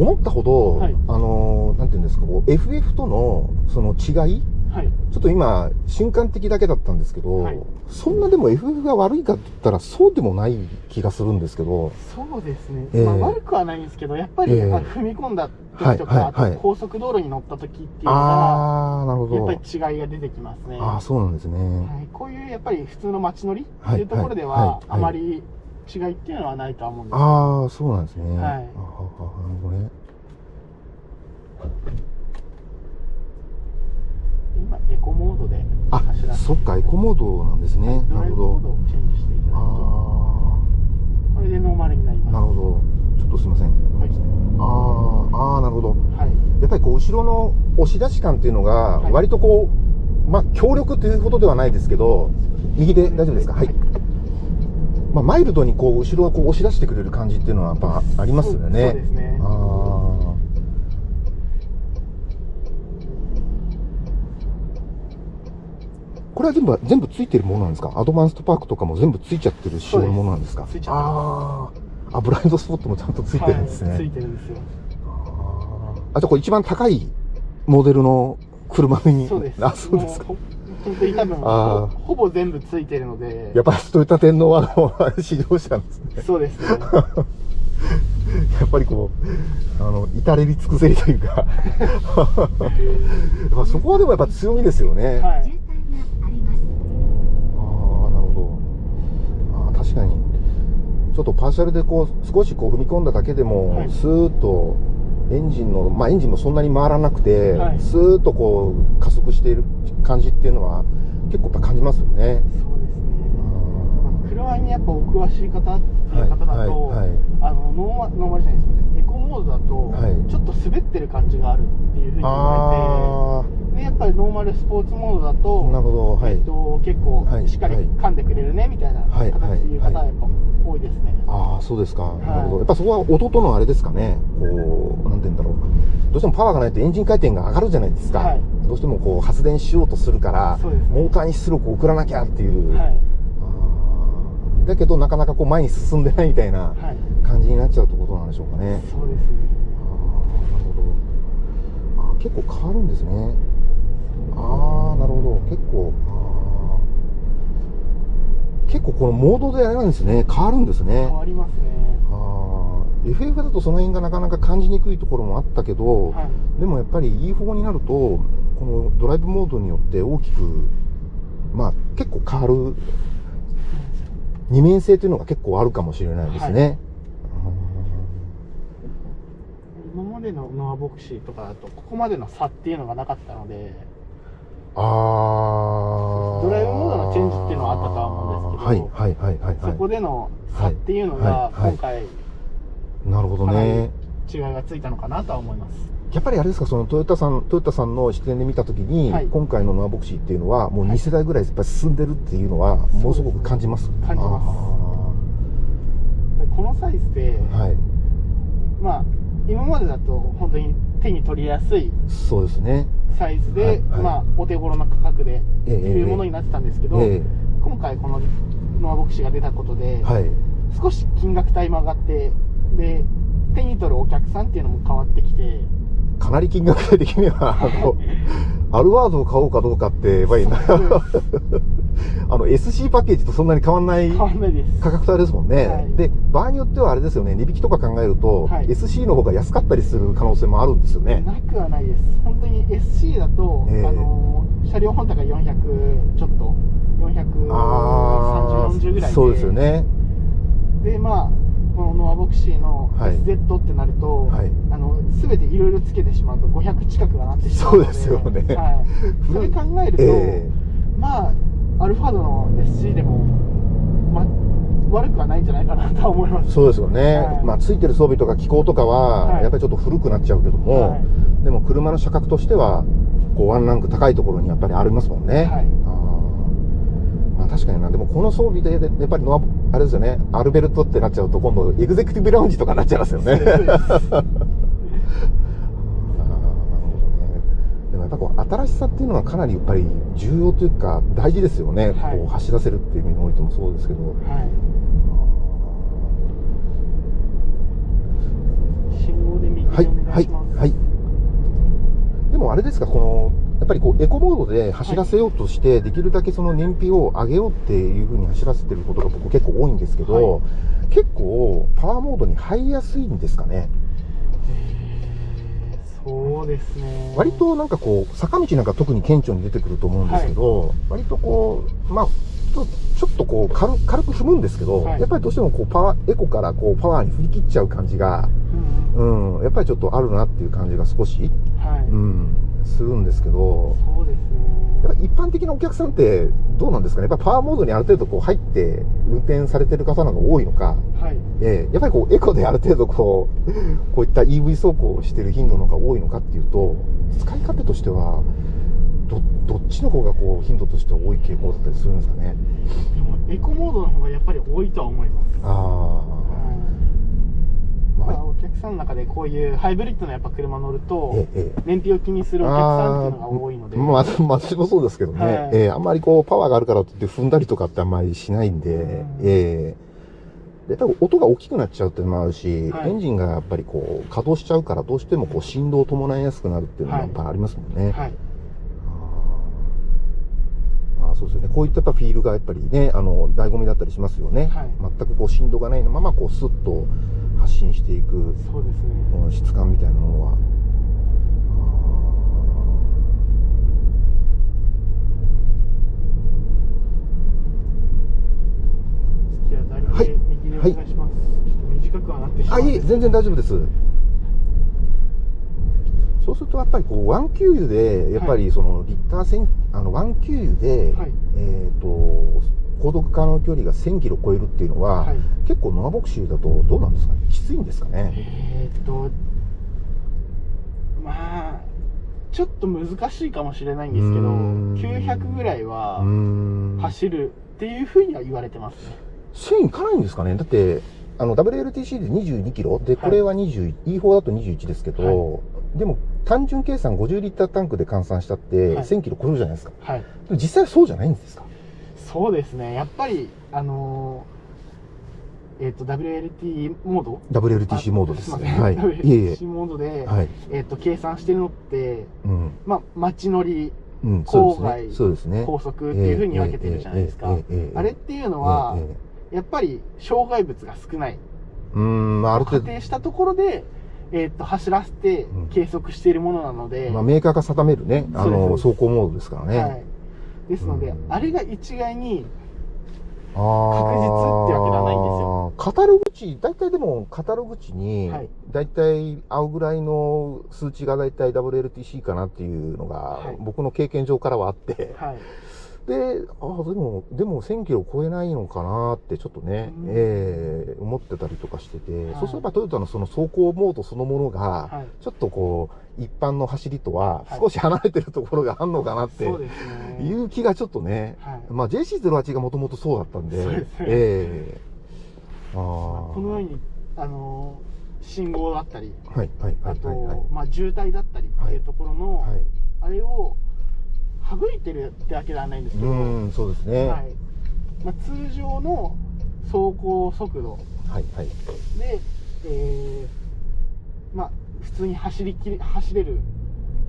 思ったほど、はいあのーなんていうんですか、こう FF とのその違いはい。ちょっと今、瞬間的だけだったんですけど、はいそんなでも FF が悪いかって言ったらそうでもない気がするんですけど、そうですね。ええまあ悪くはないんですけど、やっぱり、ええあの踏み込んだはい時とか、はいはいあと高速道路に乗った時っていうのが、あー、なるほやっぱど。り違いが出てきますね。ああ、そうなんですね。はい、こういうやっぱり普通の街乗りってはいいうところでは、はいはいあまり違いっていうのはないとは思うんですああ、そうなんですね。はいあははなるほどね。今エコモードであ走ら、せてそっか、エコモードなんですね。なるほど。モードをチェンジしていただくとあこれでノーマルになりあ、ますなるほど。ちょっとすいません。はいああ、ああ、なるほど。はいやっぱりこう、後ろの押し出し感っていうのが、はい割とこう、まあ、強力というほどではないですけど、右で大丈夫ですか？はい。まあ、マイルドにこう、後ろをこう押し出してくれる感じっていうのはやっぱありますよね。そうですねああ。これは全部、全部ついてるものなんですか？アドバンストパークとかも全部ついちゃってる仕様のものなんですか？ついちゃってあーあ、ブラインドスポットもちゃんとついてるんですね。はい、ついてるんですよあ、じゃあこれ一番高いモデルの車に。そうですあ、そうですか。本当に多分ほほぼ全部ついてるのでやっぱりトヨタ天皇は、あの、試乗車なんですね。そうですねやっぱりこう、あの、至れり尽くせりというか。まあそこはでもやっぱ強みですよね。はいあ。ああ、なるほど。あー確かに。ちょっとパーシャルでこう、少しこう踏み込んだだけでも、はいスーッと、エンジンの、まあエンジンもそんなに回らなくて、はいスーッとこう、加速している感じっていうのは、結構やっぱ感じますよね。そうですね車にやっぱお詳しい方っていう方だと、はいはいはいあのノーマノーマルじゃないですみませんエコモードだと、はいちょっと滑ってる感じがあるっていうふうに言わあれてでやっぱりノーマルスポーツモードだとあ、なるほど。はい。えっと、結構はいしっかりはい噛んでくれるねみたいなはい形でいう方はやっぱ多いですね、ああ、そうですか。なるほど。やっぱそこは音とのあれですかね。こう、なんて言うんだろう。どうしてもパワーがないとエンジン回転が上がるじゃないですか。はいどうしてもこう発電しようとするから、ねモーターに出力を送らなきゃっていう。はいだけどなかなかこう前に進んでないみたいなはい感じになっちゃうってことなんでしょうかね。そうですねああ、なるほど。あー結構変わるんですね。ああ、なるほど。結構、結構このモードであれなんですね。変わるんですね。変わりますねあー FF だとその辺がなかなか感じにくいところもあったけど、はいでもやっぱり E4 になると、このドライブモードによって大きく、まあ結構変わる、二面性というのが結構あるかもしれないですね。今までのノアボクシーとかだとここまでの差っていうのがなかったのであードライブモードのチェンジっていうのはあったとは思うんですけどはいはいはいはい、はい。そこでの差っていうのがはいはい今回なるほどね。違いがついたのかなとは思いますやっぱりあれですか、そのトヨタさん、トヨタさんの視点で見たときに、はい今回のノアボクシーっていうのは、もうはい2世代ぐらいやっぱり進んでるっていうのは、ものすごく感じます。感じますこのサイズで、ーはい。まあ今までだと本当に手に取りやすいそうですね。サイズで、はいはい。まあお手頃な価格でええいうものになってたんですけど、え今回このノアボクシーが出たことで、えはい。少し金額帯も上がってで手に取るお客さんっていうのも変わってきてかなり金額帯的には、あの、アルワードを買おうかどうかって、やっぱりな、あの、SC パッケージとそんなに変わんない価格帯ですもんね、はい。で、場合によってはあれですよね、値引きとか考えると、はい。SC の方が安かったりする可能性もあるんですよね。なくはないです。本当に SC だと、ええ。あの車両本体が400ちょっとあ43040ぐらいで。そうですよね。でまあこのノアボクシーのはい。SZ ってなると、はい。あの全ていろいろつけてしまうと500近くがなってしまうので。そうですよね。はい、それ考えると、え。まあアルファードの SC でも、ま、悪くはないんじゃないかなとは思いますえそうですよね。はいまあ、ついてる装備とか機構とかは、はいやっぱりちょっと古くなっちゃうけども、はいでも車の車格としては、こう、ワンランク高いところにやっぱりありますもんね。はいあーまあ、確かにな。でもこの装備で、でやっぱりノア、あれですよね、アルベルトってなっちゃうと、今度、エグゼクティブラウンジとかになっちゃいますよね。そうですあーなるほどね。でもやっぱこう、新しさっていうのはかなりやっぱり重要というか、大事ですよね。はい。こう、走らせるっていう意味においてもそうですけど。はい。信号で右にはいはいはい。でもあれですかこのやっぱりこうエコモードで走らせようとして、できるだけその燃費を上げようっていうふうに走らせてることが僕結構多いんですけど、はい。結構パワーモードに入りやすいんですかね？えーそうですね。割となんかこう坂道なんか特に顕著に出てくると思うんですけど、割とこうまあちょっとこう軽軽く踏むんですけど、はい。やっぱりどうしてもこうパワーエコからこうパワーに振り切っちゃう感じが、うん。うん、やっぱりちょっとあるなっていう感じが少し、はい、うん、するんですけどそうですやっぱね一般的なお客さんってどうなんですかね？やっぱパワーモードにある程度こう入って運転されてる方の方が多いのか、はい。ええやっぱりこうエコである程度こうこういった EV 走行をしてる頻度の方が多いのかっていうと使い勝手としてはどどっちの方がこう頻度としては多い傾向だったりするんですかね？でもエコモードの方がやっぱり多いとは思います。ああ、お客さんの中でこういうハイブリッドのやっぱ車乗ると燃費を気にするお客さんっていうのが多いので。まあ、私もそうですけどね、はい。ええあんまりこう、パワーがあるからといって踏んだりとかってあんまりしないんで、うん。ええ。で、多分音が大きくなっちゃうっていうのもあるし、はい。エンジンがやっぱりこう、稼働しちゃうから、どうしてもこう、振動を伴いやすくなるっていうのもやっぱありますもんね。はい。あーあーそうですよね。こういったフィールがやっぱりね、あの、醍醐味だったりしますよね。はい全くこう、振動がないまま、こう、スッと発信していく、そうですね質感みたいなものは。はいで右でお願いします、ちょっと短くはなってしまあ、いえ、うんです全然大丈夫です。そうすると、やっぱりこう、ワン給油で、やっぱりその、リッター線、あの、ワン給油で、はい。えっ、と、航続可能距離が1000キロ超えるっていうのは、はい。結構ノアボクシーだとどうなんですかね？きついんですかね？えーっとまあちょっと難しいかもしれないんですけどうーん。900ぐらいはん。走るっていうふうには言われてます。ね1000いかないんですかね？だって、あの、WLTC で22キロで、これは20、E4 だと21ですけど、でも、単純計算50リッタータンクで換算したって、はい、1000キロ超えるじゃないですか、はい、実際そうじゃないんですか。そうですね。やっぱりあのー、えっ、ー、と WLT モード？WLTC モードですね。はい。WLTC モードで、はい、えっ、ー、と計算してるのって、うん、まあ街乗り、郊外、そうですね、高速っていうふうに分けてるじゃないですか、あれっていうのは、やっぱり障害物が少ない、うんまあ、ある程度。仮定したところで、えーっと、走らせてうん。計測しているものなので、度、まあ、メーカーが定めるね、あの、走行モードですからね。はい。ですので、うん。あれが一概に、確実ってわけではないんですよ。カタログ値、大体でもカタログ値にはい、大体合うぐらいの数値が大体 WLTC かなっていうのがはい、僕の経験上からはあって、はい。で、あでも、でも1000キロ超えないのかなってちょっとね、うんええ思ってたりとかしてて、はいそうすればトヨタのその走行モードそのものが、はい。ちょっとこう、一般の走りとははい少し離れてるところがあんのかなって。いう気がちょっとね、はい。まあ JC08 がもともとそうだったんで、ですねええああこのように、あのー信号だったり、はいはいはあと、いはいはい。まあ、渋滞だったりっていうところの、はい。あれを省いてるってわけではないんですけど、うーん、そうですね。ははいい。まあ、通常の走行速度はい。で、えーまあ、普通に走りきり走れる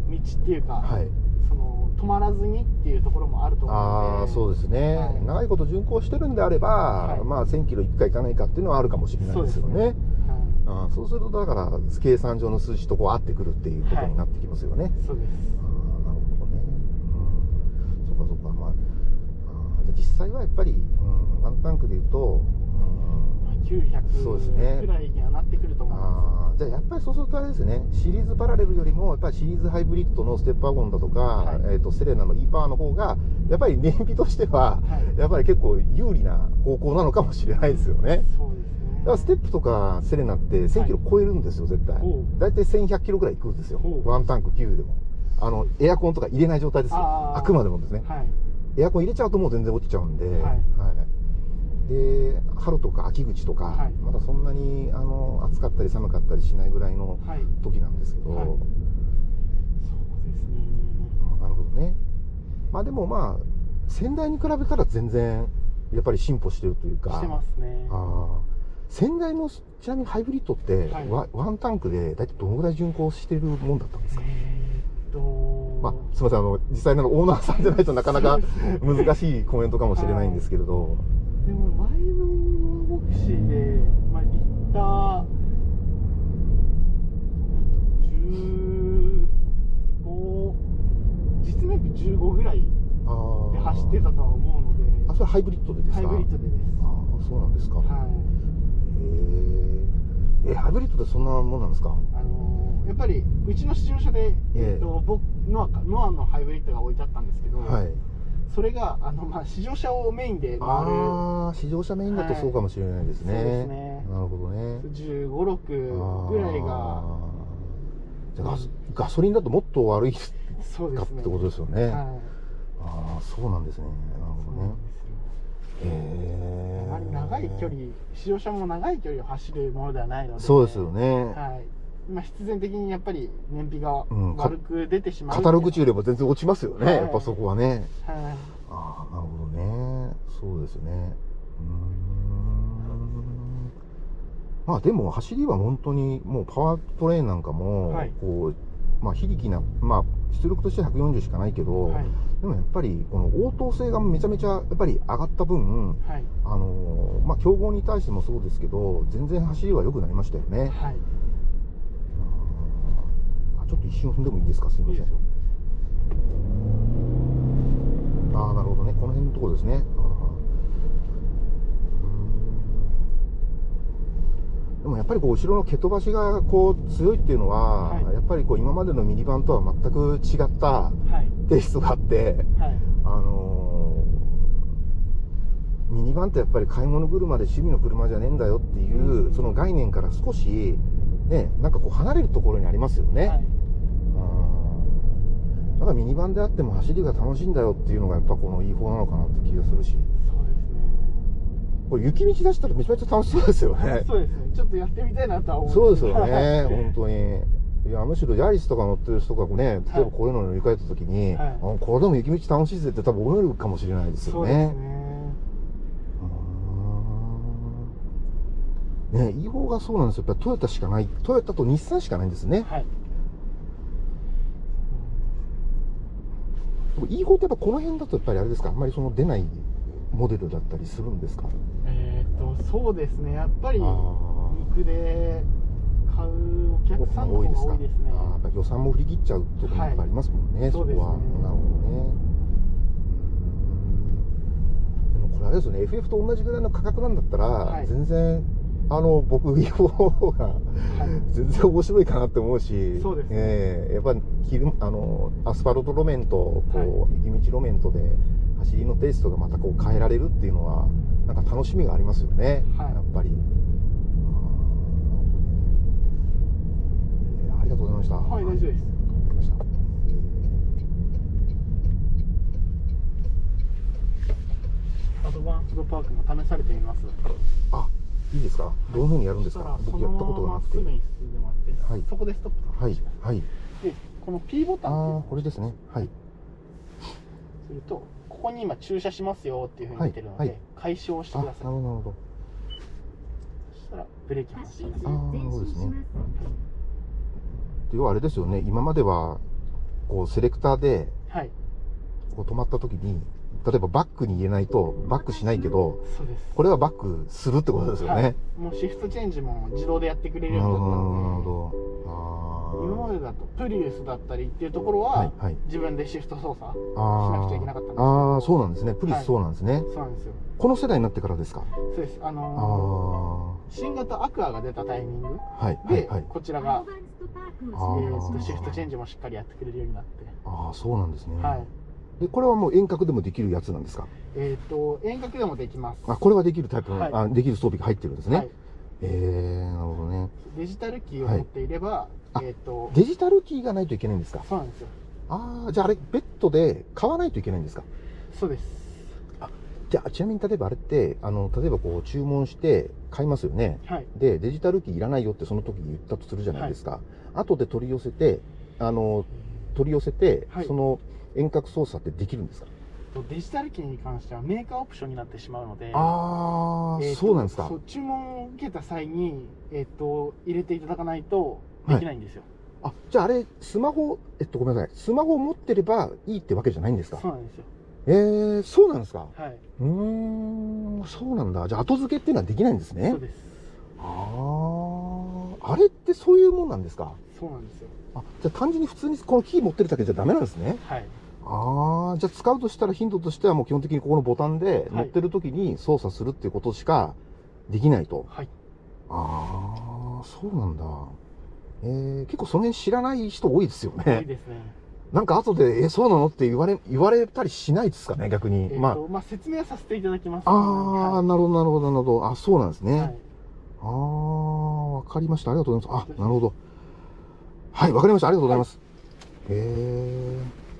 道っていうか、はい。その止まらずにっていうところもあると思うのでああ、そうですね、はい長いこと巡航してるんであれば、はいまあ1000キロ1回行かないかっていうのはあるかもしれないですよね。はいあーそうすると、だから、計算上の数字とこう合ってくるっていうことになってきますよね。そうですああ、なるほどね。うん。そっかそっか。まあ、あー実際はやっぱり、うん、ワンタンクで言うと、900そうですね。くらいにはなってくるとうん、思いまあーじゃあやっぱりそうするとあれですね、シリーズパラレルよりも、やっぱりシリーズハイブリッドのステップワゴンだとか、はい。えっ、と、セレナの E パワーの方が、やっぱり燃費としては、す、はい、やっぱり結構有利な方向なのかもしれないですよね。そうですね。だからステップとかセレナって1000キロ超えるんですよ、絶対。大体1100キロぐらい行くんですよ。ワンタンク9でも。あの、エアコンとか入れない状態ですよ。あくまでもですね。はいエアコン入れちゃうともう全然落ちちゃうんで。はい。はい。で、春とか秋口とか、はい。まだそんなにあの暑かったり寒かったりしないぐらいのはい。時なんですけど、はい。そうですね。あなるほどね。まあでもまあ、先代に比べたら全然、やっぱり進歩してるというか。してますね。ああ先代のちなみにハイブリッドって、はい。ワワンタンクで大体どのぐらい巡航してるもんだったんですか、えーっと、まあ、すみませんあの実際のオーナーさんじゃないとなかなか難しいコメントかもしれないんですけれど、でも前のボクシーで、まあ、リッター15実年比15ぐらいで走ってたとは思うので。あそれハイブリッドでですか？ハイブリッドでです。ああそうなんですか、はい。へええハイブリッドでそんなもんなんですか？あのーやっぱりうちの試乗車で、ええ。えっと僕ノアかノアのハイブリッドが置いてあったんですけど、はい。それがあの、まあ、試乗車をメインで回る。ああ試乗車メインだとそうかもしれないですね、はいそうですね。なるほどね。1 5 6ぐらいが。じゃあガソガソリンだともっと悪いそうですね。かってことですよね、はい。ああそうなんですね。なるほどね。へえ長い距離試乗車も長い距離を走るものではないのでそうですよね、はいまあ、必然的にやっぱり燃費が悪く出てしまうカタログ中よりも全然落ちますよね、はい。やっぱそこはね。はい。ああなるほどね。そうですね。うーん。まあでも走りは本当にもうパワートレインなんかもはい。こう、まあ非力なまあ出力として140しかないけど、はい。でもやっぱりこの応答性がめちゃめちゃやっぱり上がった分はい。あのーまあ競合に対してもそうですけど全然走りは良くなりましたよね。はい。あちょっと一瞬踏んでもいいですか？すいません。ああなるほどね。この辺のところですね。でもやっぱりこう後ろの蹴飛ばしがこう強いっていうのは、はい。やっぱりこう今までのミニバンとは全く違ったはい。テイストがあってはい。あのーミニバンってやっぱり買い物車で趣味の車じゃねえんだよっていう、うん。その概念から少しねなんかこう離れるところにありますよね、はいうんだからミニバンであっても走りが楽しいんだよっていうのがやっぱこのいい方なのかなって気がするし。そうですね。これ雪道出したらめちゃめちゃ楽しそうですよね。そうですね。ちょっとやってみたいなとは思うんそうですよはいね。本当に。いやむしろヤリスとか乗ってる人がね例えばこういうのに乗り換えた時に、はい。あこれでも雪道楽しいぜって多分思えるかもしれないですよそうですね。ねうーん。ねいい方がそうなんですよ。やっぱりトヨタしかない。トヨタと日産しかないんですね。はいでもいい方ってやっぱこの辺だとやっぱりあれですか？あんまりその出ないモデルだったりするんですか？えっとそうですね。やっぱり肉で買うお客さんが多いですね。あーやっぱ予算も振り切っちゃうところもありますもんね、はいそこは。ねなるほどね。でもこれあれですよね。FF と同じぐらいの価格なんだったら、はい。全然あの僕いい方がはい。全然面白いかなって思うしそうですね。ええやっぱ昼あのアスファルト路面とこう、はい。雪道路面とで走りのテイストがまたこう変えられるっていうのはなんか楽しみがありますよね、はい。やっぱり。えーありがとうございました。はい大丈夫です。アドバンスドパークも試されてみます。あいいですか？どういうふうにやるんですか？僕やったことがなくて。はい。そこでストップとはい。はい。でこの P ボタンあこれですね。はい。するとここに今駐車しますよっていうふうに出てるので、はい。はい解消してください。なるほど。そしたらブレーキもします。あーそうですね。要はあれですよね。今まではこうセレクターではいこう止まった時に例えばバックに入れないとバックしないけどこれはバックするってことですよね、はい、もうシフトチェンジも自動でやってくれるようになったので。どなるほど。今までだとプリウスだったりっていうところは、はいはい。自分でシフト操作あしーなくちゃいけなかったんですあーそうなんですね。プリはい。スそうなんですね、そうなんですよ。この世代になってからですか？そうです。ああのあー。新型アクアが出たタイミングはいはで、いはい。こちらが、シフトチェンジもしっかりやってくれるようになって、ああそうなんですね、はいでこれはもう遠隔でもできるやつなんですか？えっ、と遠隔でもできます。あこれはできるタイプの、はい。あできる装備が入ってるんですね、はい、えー、なるほどね。デジタルキーを持っていれば、あえっ、とデジタルキーがないといけないんですか？そうなんですよ。ああじゃああれベッドで買わないといけないんですか？そうです。じゃあちなみに例えばあれってあの例えばこう注文して買いますよね。はい。でデジタルキーいらないよってその時に言ったとするじゃないですか、後で取り寄せてあの取り寄せて、はい。その遠隔操作ってできるんですか？とデジタルキーに関してはメーカーオプションになってしまうのでああ、えーとそうなんですか。注文を受けた際に、えっと入れていただかないとできないんですよ、あじゃああれスマホえっとごめんなさい。スマホを持ってればいいってわけじゃないんですか？そうなんですよ。えー、そうなんですか？はい。うーんそうなんだ。じゃあ後付けっていうのはできないんですね？そうです。あああれってそういうもんなんですか？そうなんですよ。あじゃあ単純に普通にこのキー持ってるだけじゃダメなんですね？はいああじゃあ使うとしたら頻度としてはもう基本的にここのボタンではい乗ってる時に操作するっていうことしかできないと、はいああそうなんだえー、結構その辺知らない人多いですよいいねですねなんか後で、え、そうなのって言われ、言われたりしないですかね、逆に。えっとままあ、説明はさせていただきますあ、ああ、はなるほど、なるほど、なるほど。あ、そうなんですい、ね。はいああ、わかりました。ありがとうございます。あ、なるほど。はい、わかりました。ありがとうございます。へえ。